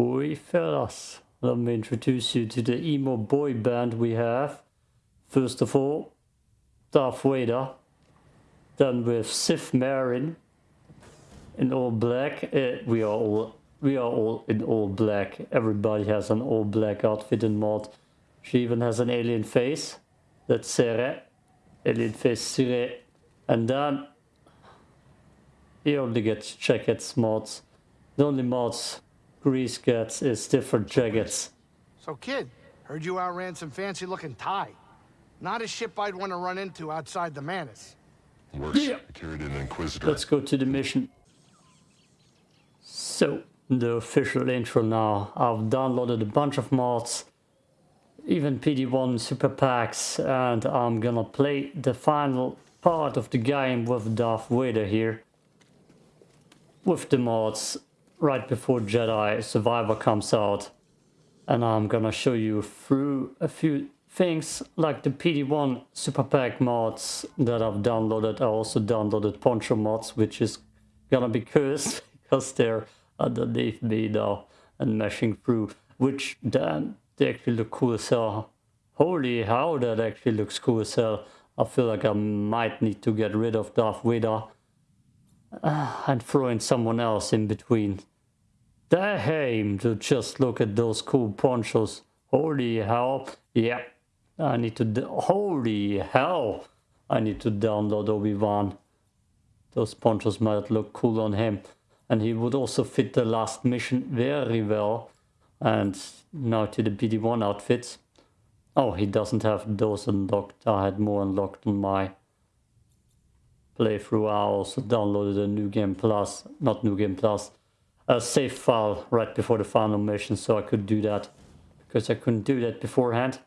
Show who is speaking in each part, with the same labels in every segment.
Speaker 1: Oi fellas, let me introduce you to the emo boy band we have. First of all, Darth Vader. Then with Sif Marin in all black. Uh, we are all we are all in all black. Everybody has an all black outfit in mod. She even has an alien face. That's Cere. Alien face Sire. And then he only gets jackets mods. The only mods Greez gets is different jackets.
Speaker 2: So kid, heard you outran some fancy looking tie. Not a ship I'd want to run into outside the Mantis.
Speaker 3: Works.
Speaker 1: Yeah.
Speaker 3: I carried an Inquisitor.
Speaker 1: Let's go to the mission. So, the official intro now. I've downloaded a bunch of mods, even BD1 super packs, and I'm gonna play the final part of the game with Darth Vader here. With the mods, right before Jedi Survivor comes out. And I'm gonna show you through a few things like the BD1 super pack mods that I've downloaded. I also downloaded Poncho mods, which is gonna be cursed because they're underneath me now and meshing through, which damn, they actually look cool as hell. Holy hell, that actually looks cool as hell. I feel like I might need to get rid of Darth Vader uh, and throwing someone else in between. Damn, to just look at those cool ponchos. Holy hell. Yeah, I need to... Holy hell. I need to download Obi-Wan. Those ponchos might look cool on him. And he would also fit the last mission very well. And now to the BD1 outfits. Oh, he doesn't have those unlocked. I had more unlocked on my playthrough. I also downloaded a New Game Plus, not New Game Plus, a save file right before the final mission so I could do that. Because I couldn't do that beforehand.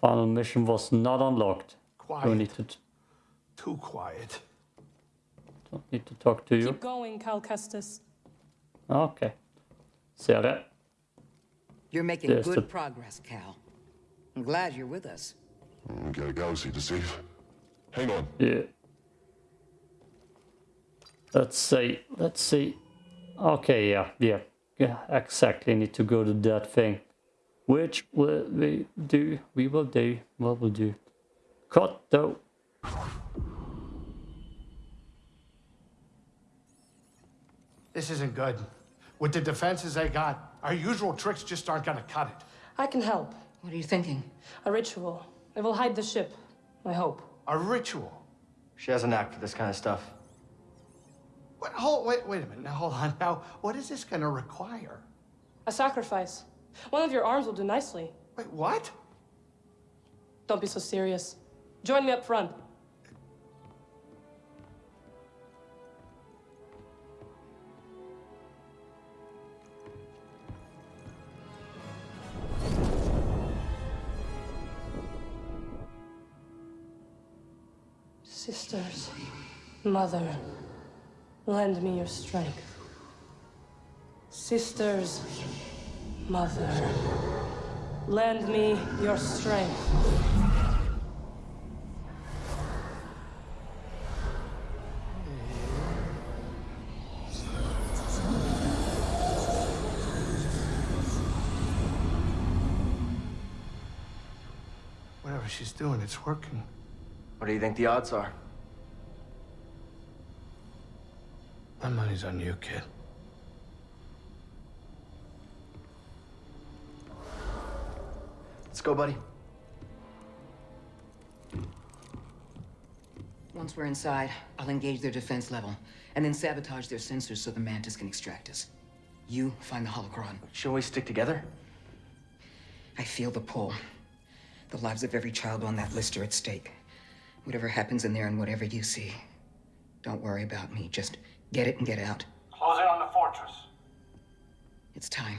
Speaker 1: Final mission was not unlocked. Don't need to,
Speaker 2: Too quiet.
Speaker 1: don't need to talk to you.
Speaker 4: Keep going, Cal Kestis.
Speaker 1: Okay. Cere.
Speaker 5: You're making
Speaker 1: Yes,
Speaker 5: good
Speaker 1: the-
Speaker 5: progress, Cal. I'm glad you're with us.
Speaker 3: Mm, Got a galaxy to save. Hang on.
Speaker 1: Yeah. Let's see. Let's see. Okay, yeah, yeah. Yeah, exactly. Need to go to that thing. Which will we do? We will do. What will do? Cut though.
Speaker 2: This isn't good. With the defenses they got, our usual tricks just aren't gonna cut it.
Speaker 4: I can help.
Speaker 5: What are you thinking?
Speaker 4: A ritual. It will hide the ship. I hope.
Speaker 2: A ritual.
Speaker 6: She has a knack for this kind of stuff.
Speaker 2: What, hold, wait, wait a minute. Now, hold on. Now, what is this gonna require?
Speaker 4: A sacrifice. One of your arms will do nicely.
Speaker 2: Wait, what?
Speaker 4: Don't be so serious. Join me up front. Sisters, mother, lend me your strength. Sisters, mother, lend me your strength.
Speaker 2: Whatever she's doing, it's working.
Speaker 6: What do you think the odds are?
Speaker 2: My money's on you, kid.
Speaker 6: Let's go, buddy.
Speaker 5: Once we're inside, I'll engage their defense level, and then sabotage their sensors so the Mantis can extract us. You find the holocron.
Speaker 6: Shouldn't we stick together?
Speaker 5: I feel the pull. The lives of every child on that list are at stake. Whatever happens in there and whatever you see, don't worry about me. Just get it and get out.
Speaker 2: Close in on the fortress.
Speaker 5: It's time.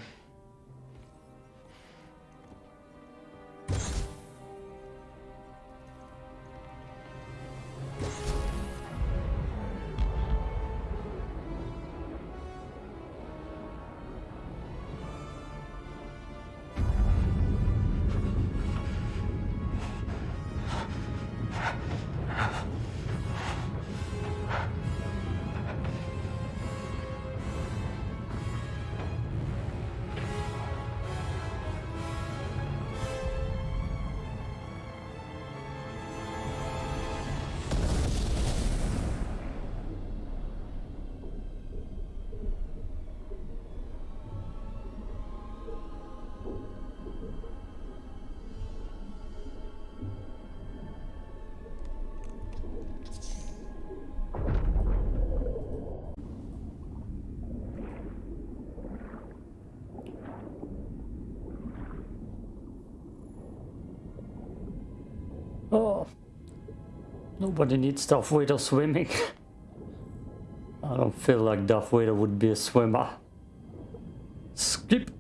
Speaker 1: Oh. Nobody needs Darth Vader swimming. I don't feel like Darth Vader would be a swimmer. Skip.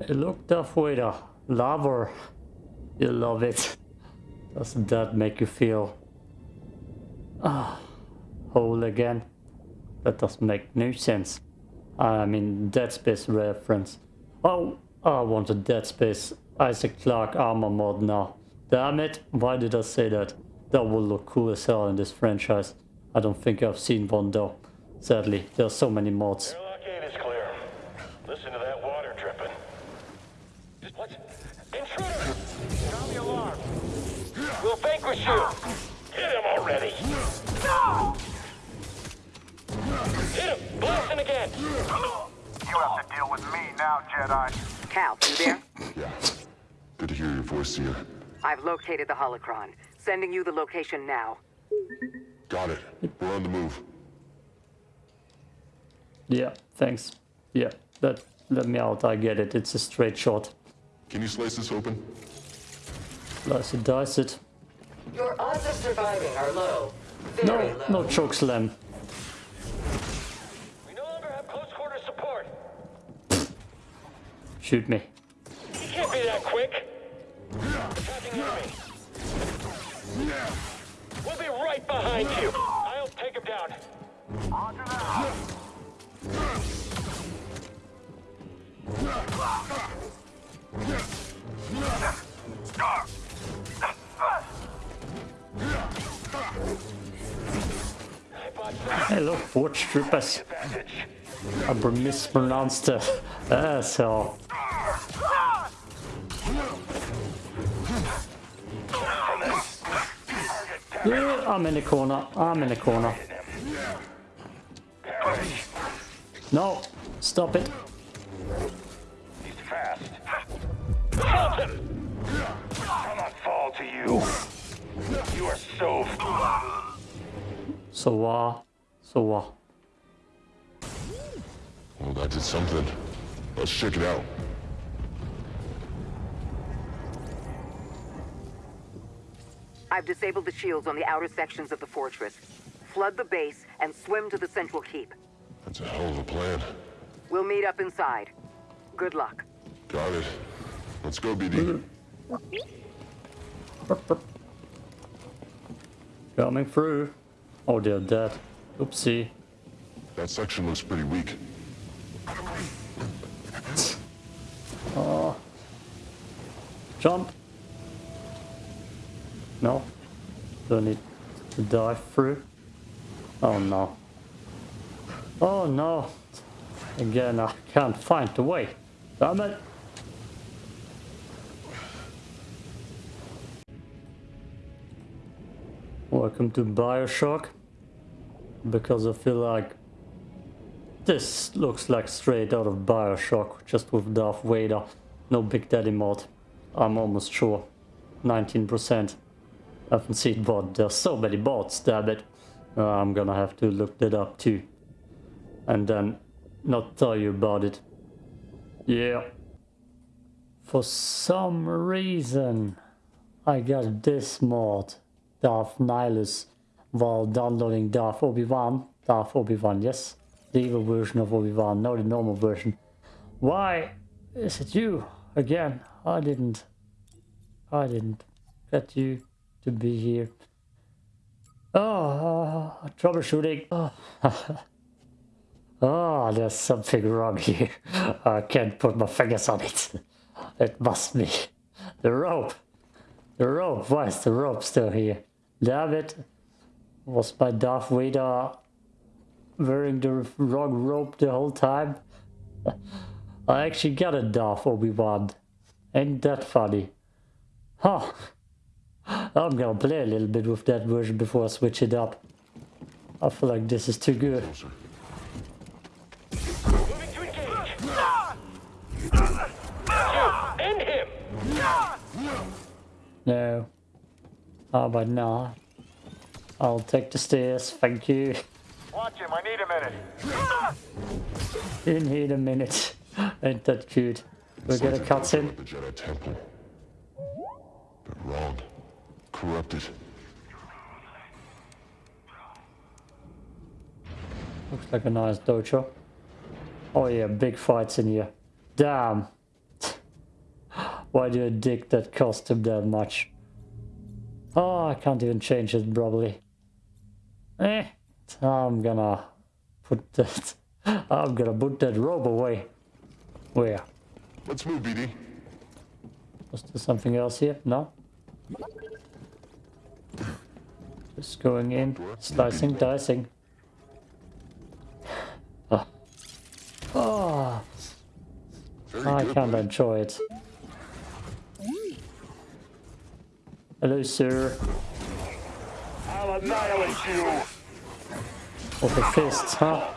Speaker 1: Hey, look, Darth Vader. Lava. You love it. Doesn't that make you feel... Ah, whole again? That doesn't make no sense. I mean, Dead Space reference. Oh, I want a Dead Space Isaac Clarke armor mod now. Damn it, why did I say that? That will look cool as hell in this franchise. I don't think I've seen one though. Sadly, there are so many mods.
Speaker 7: Airlock gate is clear. Listen to that water dripping. What? Intruder! Sound the alarm. We'll vanquish you. Hit him already. Hit him! Blasting again!
Speaker 8: You have to deal with me now, Jedi.
Speaker 9: Cal, you there?
Speaker 3: Yeah. Good to hear your voice, Cere.
Speaker 9: I've located the holocron. Sending you the location now.
Speaker 3: Got it. We're on the move.
Speaker 1: Yeah, thanks. Yeah, that let me out, I get it. It's a straight shot.
Speaker 3: Can you slice this open?
Speaker 1: Slice it, dice it.
Speaker 9: Your odds of surviving are low.
Speaker 1: Very No, no choke slam.
Speaker 7: We no longer have close quarter support.
Speaker 1: Shoot me.
Speaker 7: Attacking. We'll be right behind you. I'll take him down.
Speaker 8: Roger that.
Speaker 1: Hey look, Purge Troopers. I mispronounced uh, the asshole. Yeah, I'm in the corner. I'm in the corner. No, stop it.
Speaker 7: He's fast. Assault him! I'll not fall to you. You are so...
Speaker 1: So uh, so uh.
Speaker 3: Well, that did something. Let's check it out.
Speaker 9: I've disabled the shields on the outer sections of the fortress. Flood the base and swim to the central keep.
Speaker 3: That's a hell of a plan.
Speaker 9: We'll meet up inside. Good luck.
Speaker 3: Got it. Let's go, BD.
Speaker 1: Coming through. Oh, they're dead. Oopsie.
Speaker 3: That section looks pretty weak. Oh.
Speaker 1: Jump. No. Do I need to dive through? Oh no. Oh no. Again, I can't find the way. Damn it. Welcome to Bioshock. Because I feel like this looks like straight out of Bioshock, just with Darth Vader. No Big Daddy mod. I'm almost sure. 19%. Haven't seen bot. There's so many bots, damn it. Uh, I'm gonna have to look that up too. And then not tell you about it. Yeah. For some reason, I got this mod, Darth Nihilus, while downloading Darth Obi-Wan. Darth Obi-Wan, yes. The evil version of Obi-Wan, not the normal version. Why is it you again? I didn't. I didn't get you to be here. Oh, troubleshooting. Oh. oh, there's something wrong here. I can't put my fingers on it. It must be the rope. The rope. Why is the rope still here? Damn it. Was my Darth Vader wearing the wrong rope the whole time? I actually got a Darth Obi-Wan. Ain't that funny? Huh. I'm gonna play a little bit with that version before I switch it up. I feel like this is too good.
Speaker 3: Closer.
Speaker 7: Moving to engage. You, end him!
Speaker 1: No. How about now? I'll take the stairs, thank you.
Speaker 8: Watch him, I need a minute.
Speaker 1: In here a minute. Ain't that cute? We get a cutscene?
Speaker 3: The Jedi Temple. But wrong. Corrupted.
Speaker 1: Looks like a nice dojo. Oh yeah, big fights in here. Damn. Why do you dick that cost him that much? Oh, I can't even change it probably. Eh, I'm gonna put that... I'm gonna put that robe away. Where?
Speaker 3: Let's move, BD.
Speaker 1: Was there something else here? No? Just going in, slicing, dicing. Ah. Oh, I
Speaker 3: good,
Speaker 1: can't enjoy it. Hello, sir.
Speaker 7: I'll annihilate you.
Speaker 1: With the fists, huh?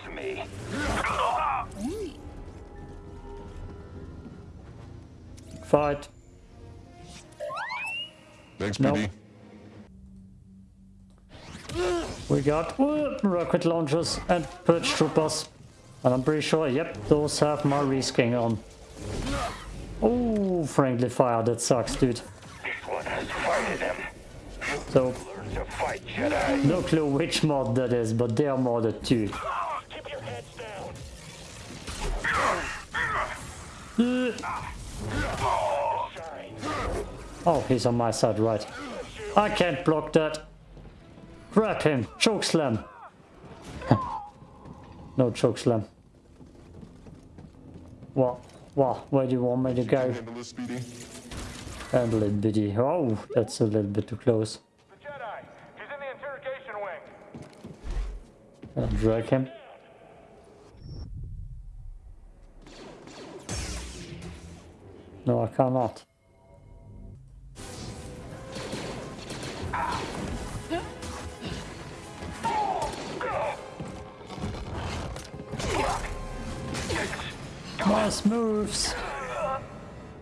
Speaker 1: Fight.
Speaker 3: Thanks,
Speaker 1: No.
Speaker 3: BD.
Speaker 1: We got uh, rocket launchers and purge troopers. And I'm pretty sure, yep, those have my resking on. Oh, friendly fire, that sucks, dude. So, no clue which mod that is, but they are modded too. Oh, he's on my side, right. I can't block that. Grab him. Choke slam. no choke slam. What? What? Where do you want me to go? Handle it, biddy. Oh, that's a little bit too close.
Speaker 8: The Jedi. He's in the interrogation wing.
Speaker 1: I'll drag him. No, I cannot. Nice moves.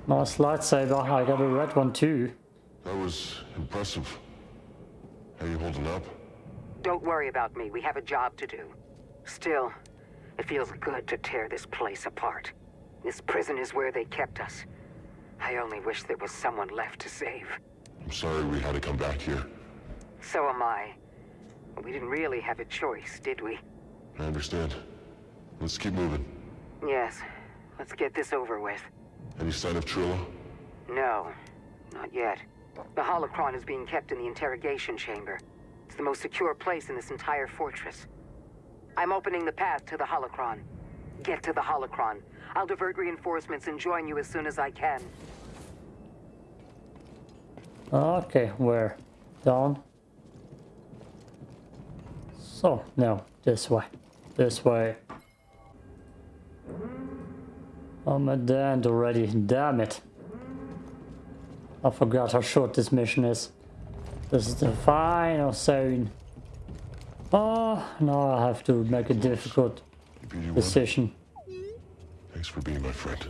Speaker 1: Nice lightsaber. I got a red one too.
Speaker 3: That was impressive. How you holding up?
Speaker 9: Don't worry about me. We have a job to do. Still, it feels good to tear this place apart. This prison is where they kept us. I only wish there was someone left to save.
Speaker 3: I'm sorry we had to come back here.
Speaker 9: So am I. We didn't really have a choice, did we?
Speaker 3: I understand. Let's keep moving.
Speaker 9: Yes. Let's get this over with.
Speaker 3: Any sign of Trilla?
Speaker 9: No, not yet. The holocron is being kept in the interrogation chamber. It's the most secure place in this entire fortress. I'm opening the path to the holocron. Get to the holocron. I'll divert reinforcements and join you as soon as I can.
Speaker 1: Okay, where? Down? So, no, this way. This way. Oh, I'm at the end already, damn it. I forgot how short this mission is. This is the final zone. Oh, now I have to make a difficult decision.
Speaker 3: thanks for being my friend.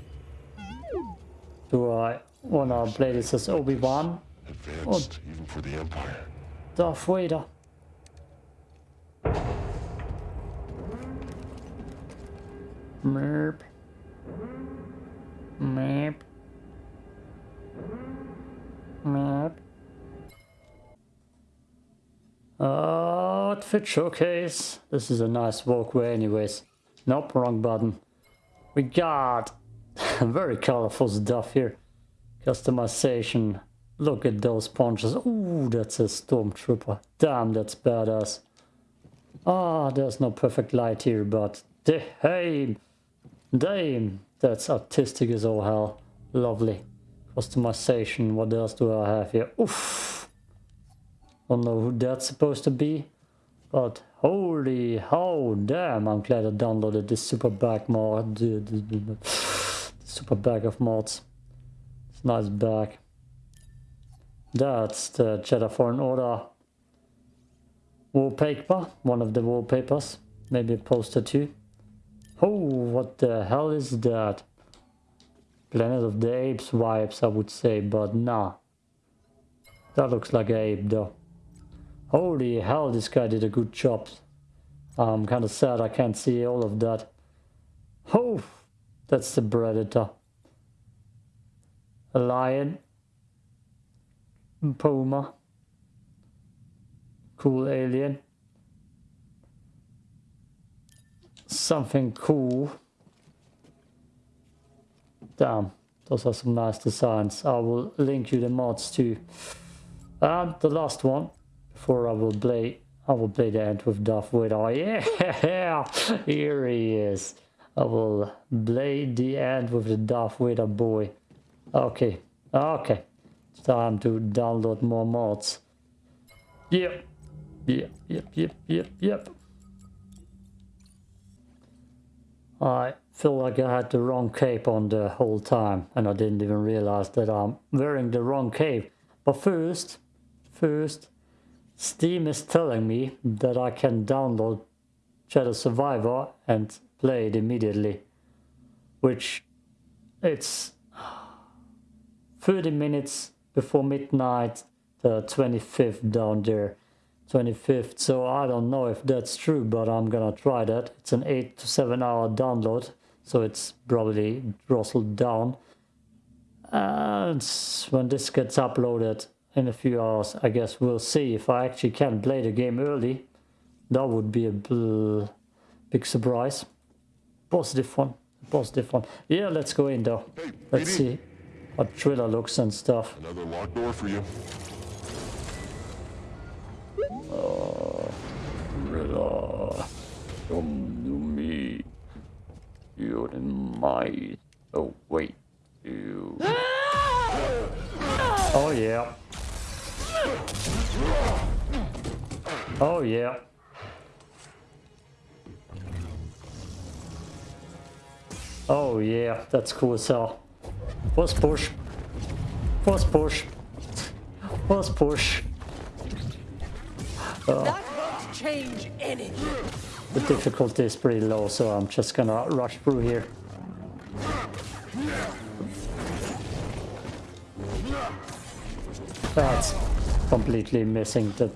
Speaker 1: Do I wanna play this as Obi-Wan?
Speaker 3: Advanced, even for the Empire.
Speaker 1: Darth Vader. Merp. Merp. Merp. Outfit showcase. This is a nice walkway anyways. Nope, wrong button. We got very colorful stuff here. Customization. Look at those punches. Ooh, that's a stormtrooper. Damn, that's badass. Ah, there's no perfect light here, but damn, damn, that's artistic as all hell. Lovely. Customization. What else do I have here? Oof. Don't know who that's supposed to be, but holy how damn! I'm glad I downloaded this super bag mod. The, super bag of mods. It's nice bag. That's the Jedi Fallen Order wallpaper, one of the wallpapers, maybe a poster too. Oh, what the hell is that? Planet of the Apes vibes, I would say, but nah. That looks like an ape though. Holy hell, this guy did a good job. I'm kind of sad I can't see all of that. Oh, that's the Predator. A lion. Puma. Cool alien. Something cool. Damn, those are some nice designs. I will link you the mods too. And um, the last one, before I will play, I will play the end with Darth Vader. Yeah, here he is. I will play the end with the Darth Vader boy. Okay, okay. It's time to download more mods. Yep, yep, yep, yep, yep, yep. I feel like I had the wrong cape on the whole time and I didn't even realize that I'm wearing the wrong cape. But first, first, Steam is telling me that I can download Jedi Survivor and play it immediately. Which it's 30 minutes before midnight, the 25th down there. 25th, so I don't know if that's true, but I'm gonna try that. It's an 8 to 7 hour download, so it's probably throttled down. And when this gets uploaded in a few hours, I guess we'll see if I actually can play the game early. That would be a big surprise. Positive one, positive one. Yeah, let's go in though.
Speaker 3: Hey,
Speaker 1: Let's see what Trilla looks and stuff.
Speaker 3: Another locked door for you.
Speaker 1: Trilla, come to me. You're in my... Oh, wait. You... Oh, yeah. Oh, yeah. Oh, yeah. That's cool as hell. First push. First push. First push.
Speaker 10: Won't change anything.
Speaker 1: The difficulty is pretty low, so I'm just gonna rush through here. That's completely missing the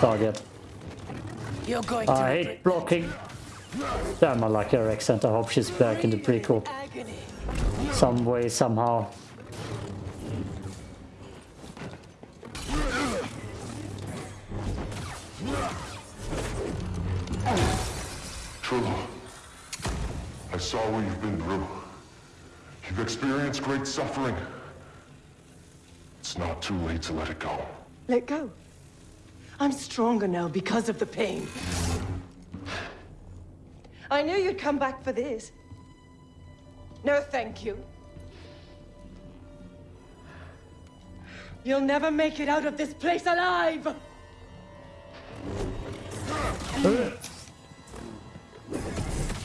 Speaker 1: target.
Speaker 10: You're going to
Speaker 1: I hate blocking. Damn, I like her accent. I hope she's back in the prequel. Some way, somehow.
Speaker 3: True. I saw what you've been through. You've experienced great suffering. It's not too late to let it go.
Speaker 10: Let go. I'm stronger now because of the pain. I knew you'd come back for this. No, thank you. You'll never make it out of this place alive!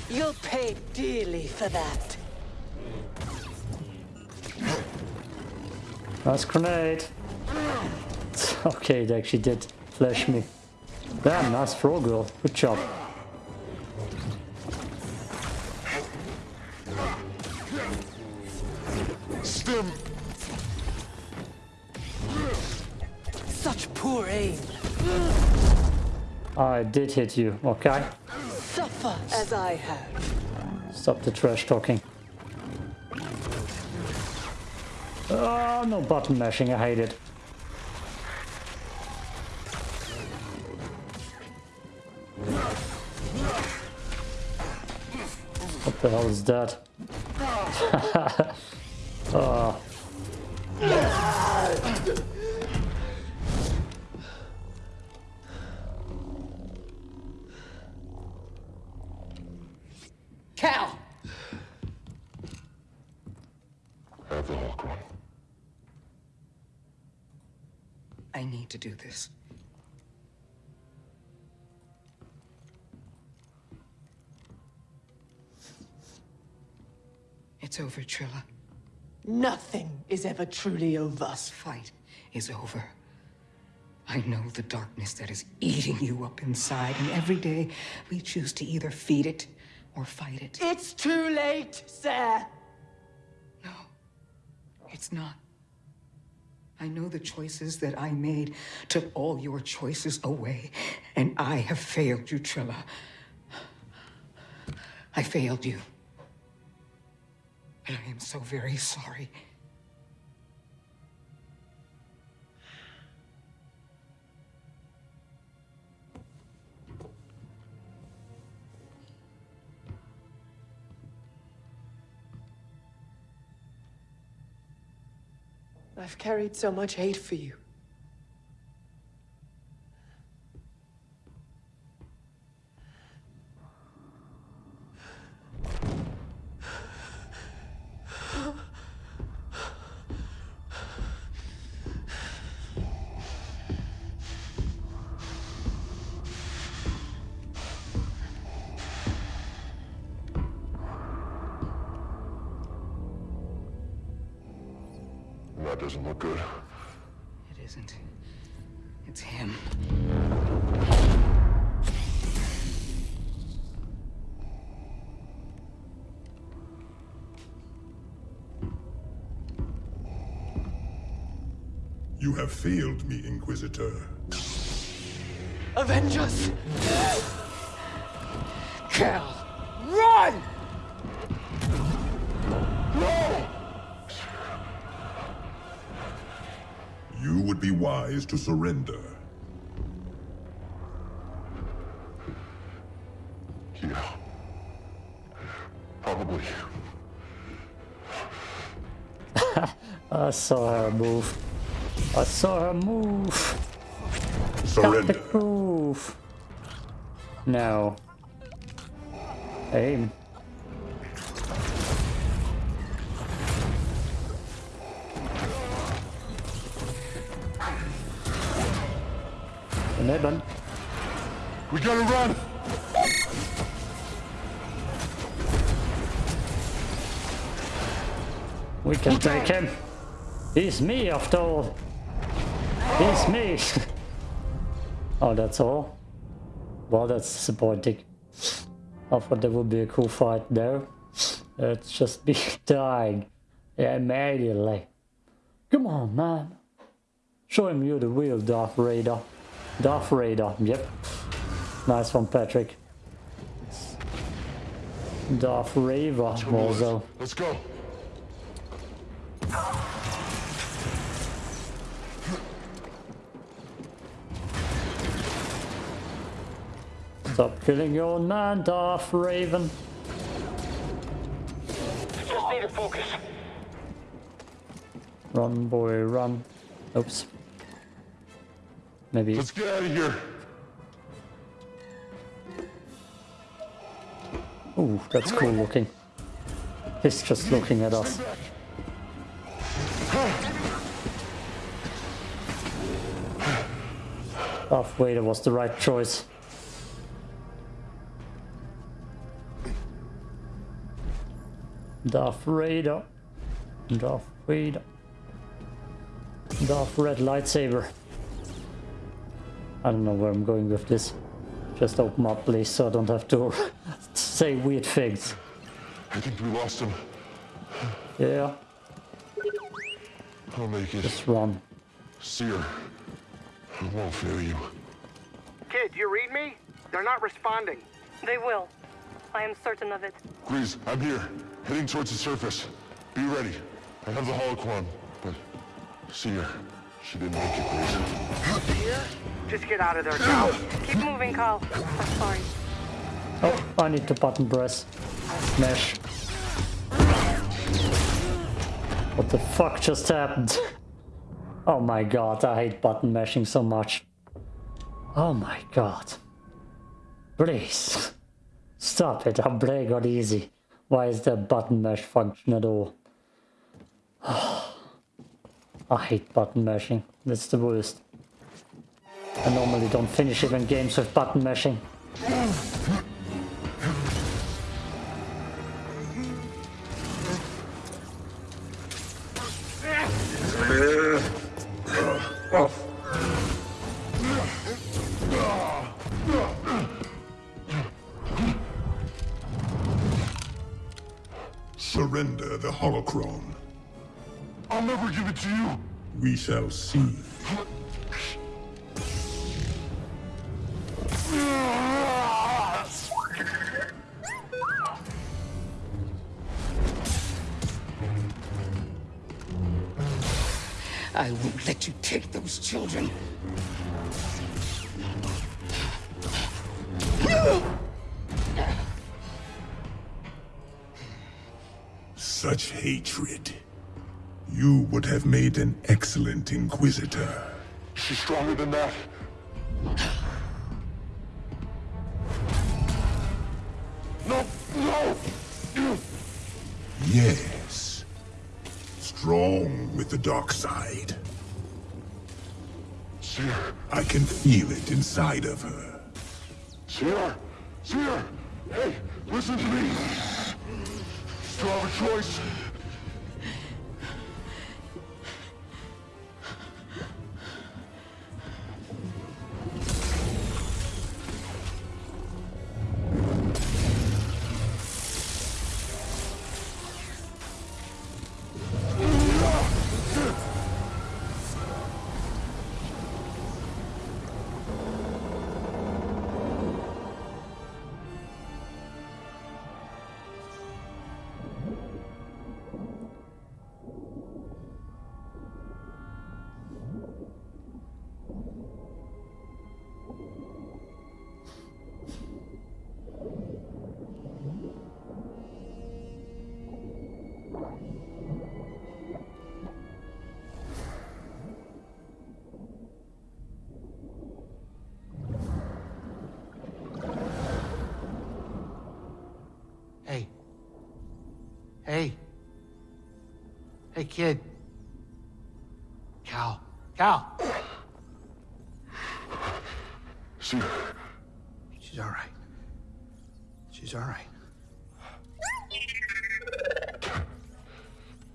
Speaker 10: You'll pay dearly for that.
Speaker 1: Nice grenade. Okay, it actually did flash me. Damn, nice throw, girl. Good job.
Speaker 3: Stim!
Speaker 10: Such poor aim.
Speaker 1: I did hit you, okay?
Speaker 10: As I.
Speaker 1: Stop the trash talking. Oh, no button mashing, I hate it. What the hell is that? oh.
Speaker 5: do this. It's over, Trilla.
Speaker 10: Nothing is ever truly over.
Speaker 5: This fight is over. I know the darkness that is eating you up inside, and every day we choose to either feed it or fight it.
Speaker 10: It's too late, sir.
Speaker 5: No, it's not. I know the choices that I made took all your choices away, and I have failed you, Trilla. I failed you. And I am so very sorry.
Speaker 10: I've carried so much hate for you.
Speaker 3: Good.
Speaker 5: It isn't. It's him.
Speaker 11: You have failed me, Inquisitor.
Speaker 10: Avenge us! Cal!
Speaker 11: Wise to surrender.
Speaker 3: Yeah. Probably.
Speaker 1: I saw her move. I saw her move.
Speaker 11: Surrender.
Speaker 1: Got the move. No. Aim. Nibben.
Speaker 3: We gotta run!
Speaker 1: We can take him. He's me after all. He's me. oh, that's all? Well, that's disappointing. I thought there would be a cool fight there. It's just me dying. Yeah, immediately. Come on, man. Show him you're the real Darth Raider. Darth Raider, yep. Nice one, Patrick. Darth Raver also.
Speaker 3: Let's go.
Speaker 1: Stop killing your own man, Darth Raven.
Speaker 7: Just need to focus.
Speaker 1: Run, boy, run. Oops. Maybe.
Speaker 3: Let's get out of here.
Speaker 1: Ooh, that's cool looking. He's just looking at us. Darth Vader oh, was the right choice. Darth Vader. Darth Vader. Darth Red Lightsaber. I don't know where I'm going with this. Just open up, please, so I don't have to say weird things.
Speaker 3: I think we lost him.
Speaker 1: Yeah,
Speaker 3: I'll make it.
Speaker 1: just run.
Speaker 3: Cere. I won't fail you.
Speaker 2: Kid, you read me? They're not responding.
Speaker 4: They will. I am certain of it.
Speaker 3: Greez, I'm here. Heading towards the surface. Be ready. I have the holocron, but Cere, she didn't make it.
Speaker 2: Here? Just get out of there now.
Speaker 4: Keep moving, Cal. I'm sorry.
Speaker 1: Oh, I need to button press. Mesh. What the fuck just happened? Oh my god, I hate button mashing so much. Oh my god. Please. Stop it, I'm playing on easy. Why is there button mash function at all? Oh. I hate button mashing. That's the worst. I normally don't finish even games with button mashing.
Speaker 11: Surrender the holocron.
Speaker 3: I'll never give it to you.
Speaker 11: We shall see.
Speaker 5: I won't let you take those children.
Speaker 11: Such hatred. You would have made an excellent Inquisitor.
Speaker 3: She's stronger than that. No, no!
Speaker 11: Yes. Strong with the dark side.
Speaker 3: Cere,
Speaker 11: I can feel it inside of her.
Speaker 3: Cere, Cere! Hey, listen to me! Still have a choice.
Speaker 2: Hey. Hey. Hey, kid. Cal. Cal.
Speaker 3: Cere,
Speaker 2: She's all right. She's all right.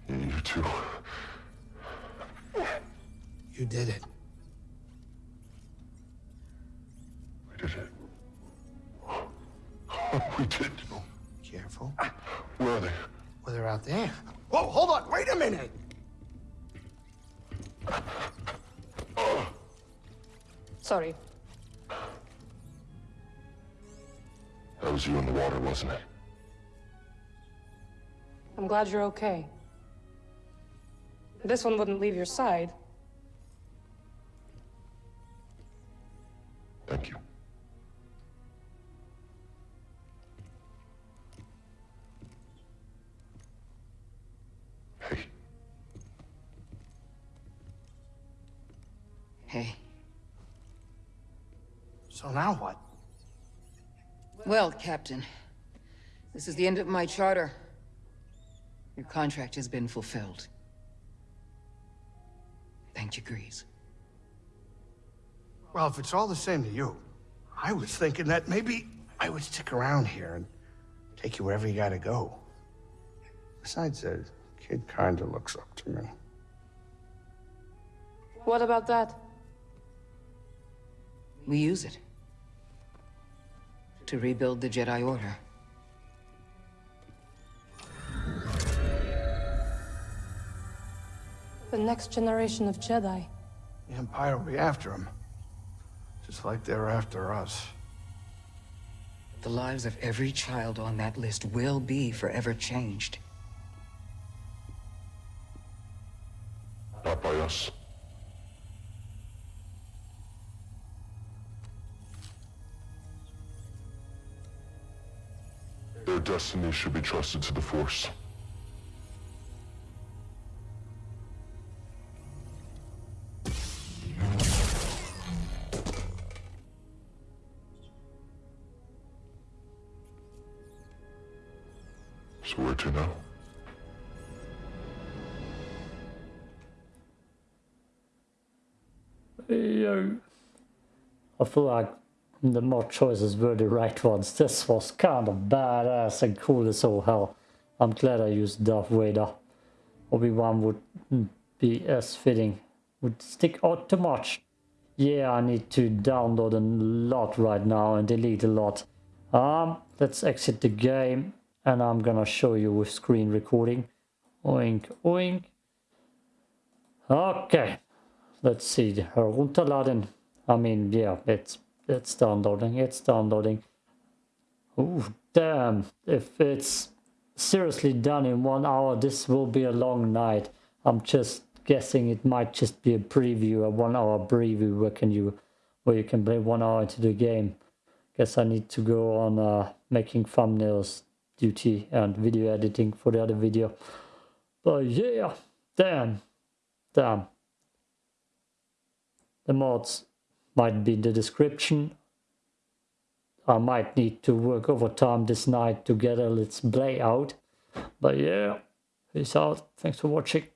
Speaker 3: you too.
Speaker 2: You did it.
Speaker 3: We did it. We did.
Speaker 2: Careful.
Speaker 3: Where are they?
Speaker 2: Well, they're out there. Whoa, hold on. Wait a minute.
Speaker 4: Sorry.
Speaker 3: That was you in the water, wasn't it?
Speaker 4: I'm glad you're okay. This one wouldn't leave your side.
Speaker 3: Hey.
Speaker 2: So now what?
Speaker 5: Well, Captain, this is the end of my charter. Your contract has been fulfilled. Thank you, Greez.
Speaker 2: Well, if it's all the same to you, I was thinking that maybe I would stick around here and take you wherever you gotta go. Besides, the kid kinda looks up to me.
Speaker 4: What about that?
Speaker 5: We use it. To rebuild the Jedi Order.
Speaker 4: The next generation of Jedi.
Speaker 2: The Empire will be after them. Just like they're after us.
Speaker 5: The lives of every child on that list will be forever changed.
Speaker 3: not Their destiny should be trusted to the Force. So where to now?
Speaker 1: Yo. I feel like the more choices were the right ones. This was kind of badass and cool as all hell. I'm glad I used Darth Vader. Obi-Wan would be as fitting. Would stick out too much. Yeah, I need to download a lot right now and delete a lot. Um, let's exit the game and I'm gonna show you with screen recording. Oink, oink. Okay, let's see. Herunterladen. I mean, yeah, it's it's downloading. It's downloading. Oh, damn! If it's seriously done in one hour, this will be a long night. I'm just guessing it might just be a preview, a one-hour preview where can you, where you can play one hour into the game. Guess I need to go on uh, making thumbnails duty and video editing for the other video. But yeah, Damn. Damn. The mods might be the description. I might need to work overtime this night to get a let's out. But yeah, peace out. Thanks for watching.